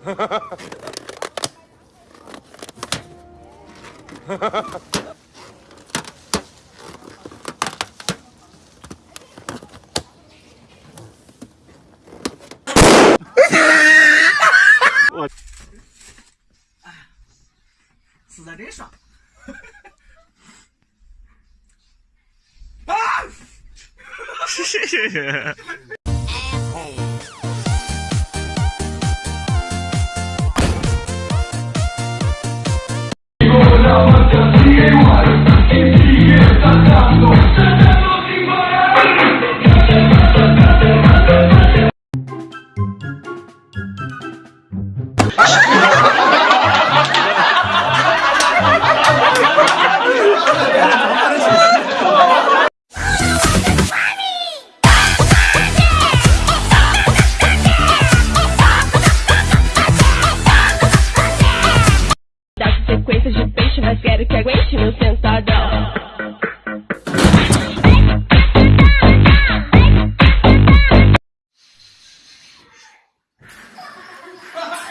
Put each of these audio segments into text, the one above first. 哈哈哈哈哈！哈哈哈哈哈！我，哎，死的真爽！啊！谢谢谢谢！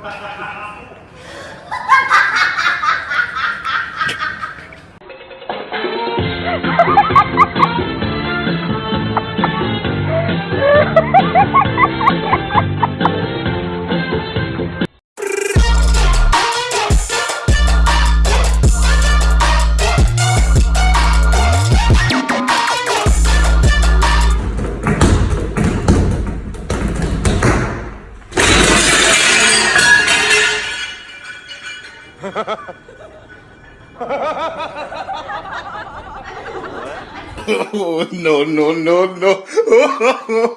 Ha ha ha! Oh, no, no, no, no. Oh,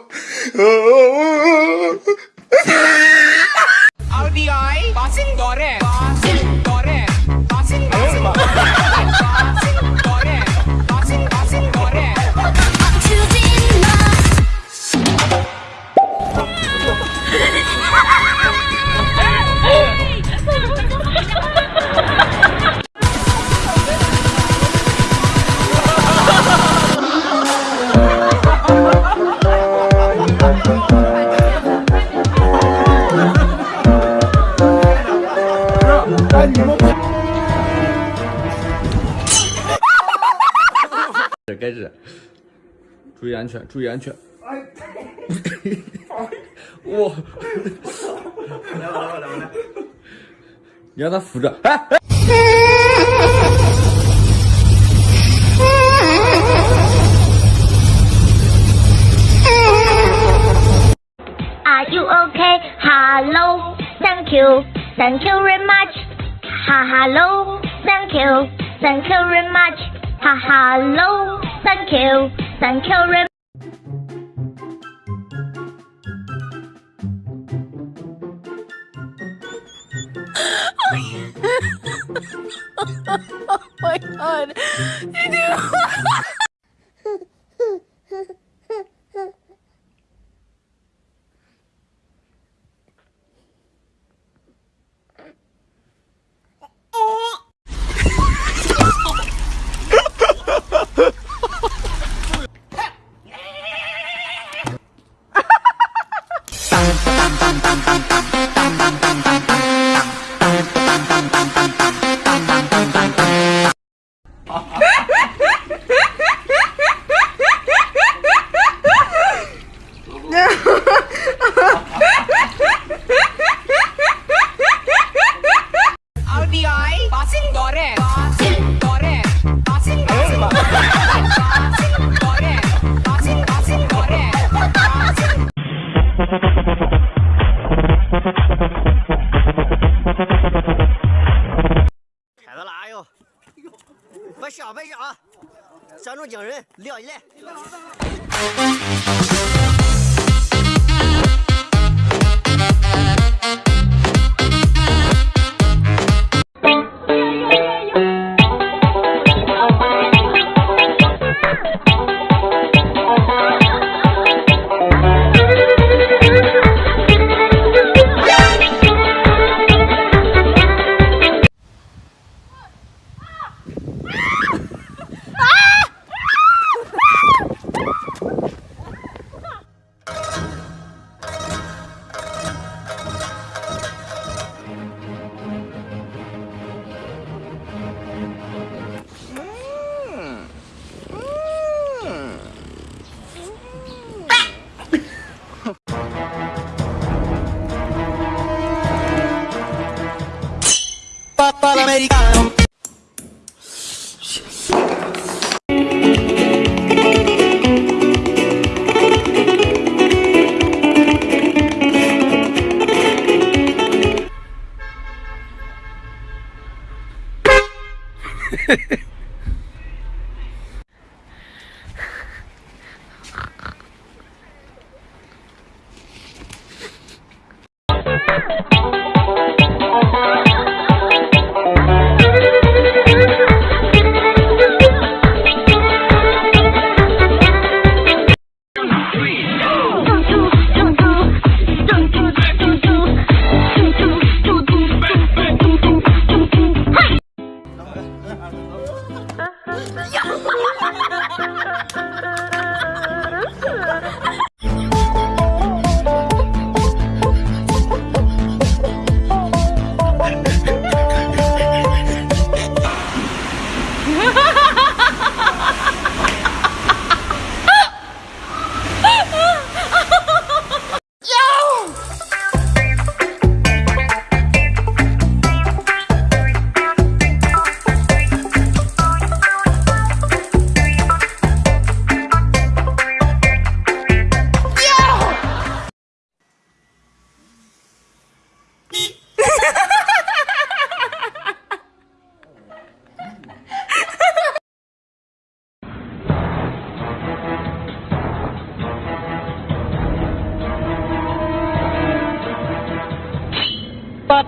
oh, oh. Audi I passing door. 这该是，注意安全，注意安全。哎，我来，来，来，来，来！你让他扶着。Are you okay? Hello, thank you, thank you very much. Ha hello, thank you, thank you very much. Ha hello, thank you, thank you very oh, oh my god. You 人，撂一来！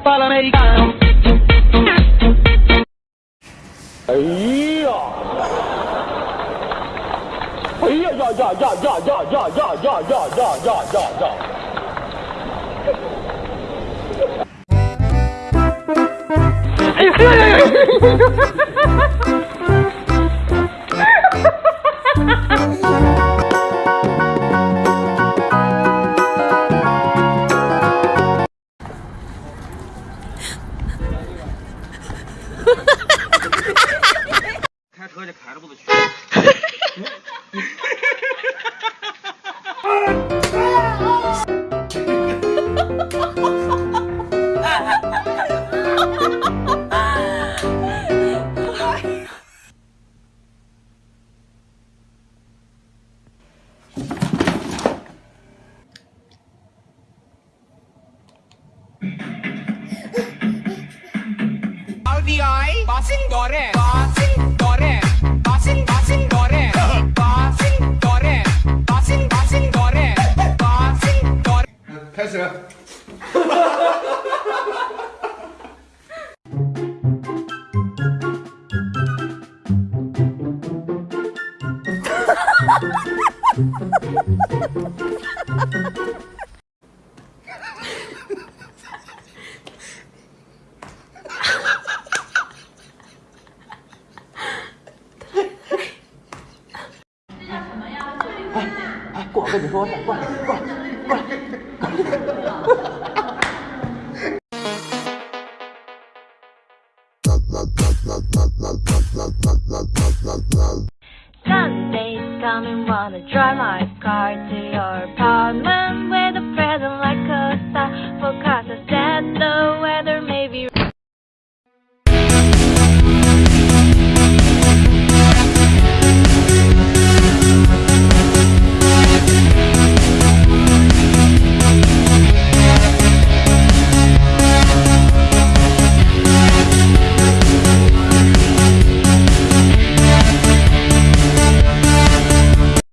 fala americano. Aí, ó. Aí, ó, já, já, já, já, já, já, já, já, já, já, já, já, já. Yeah, yeah, yeah. incredible the 跟你说，过来，过来，过来。Sundays coming, wanna drive my car to your apartment with a present like a star. for I said the weather.